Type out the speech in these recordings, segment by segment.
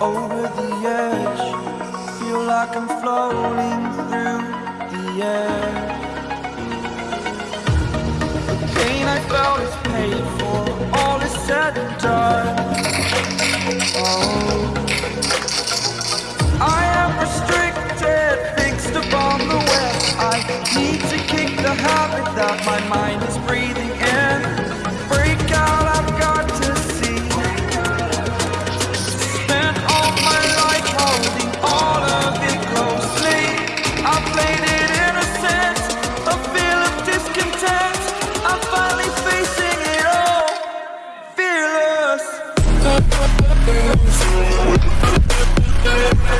over the edge. Feel like I'm floating through the air. The pain I felt is paid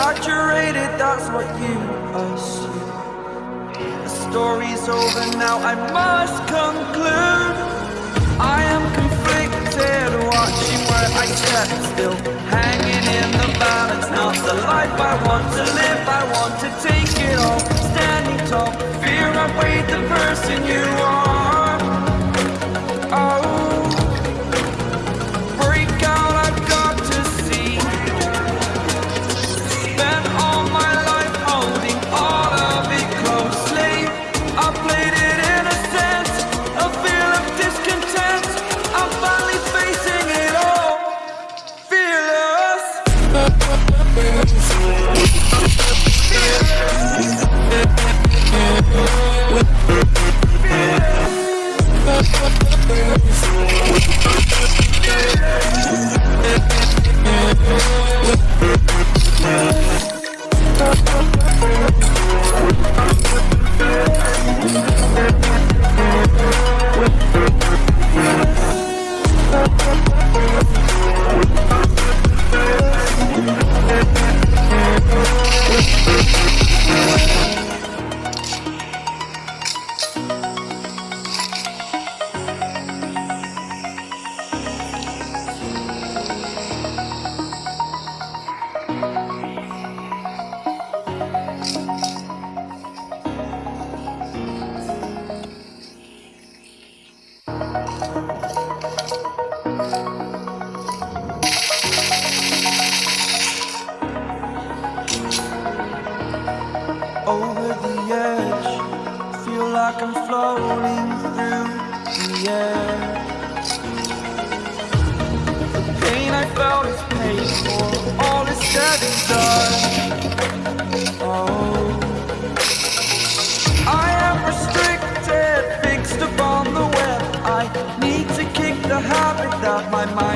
exaggerated. That's what you assume. The story's over now. I must conclude. I am conflicted, watching where I step still, hanging in the balance. Not the life I want to live. I want to take I'm floating through the air. The pain I felt is paid for, all is said and done. Oh, I am restricted, fixed upon the web. I need to kick the habit that my mind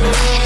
Thank.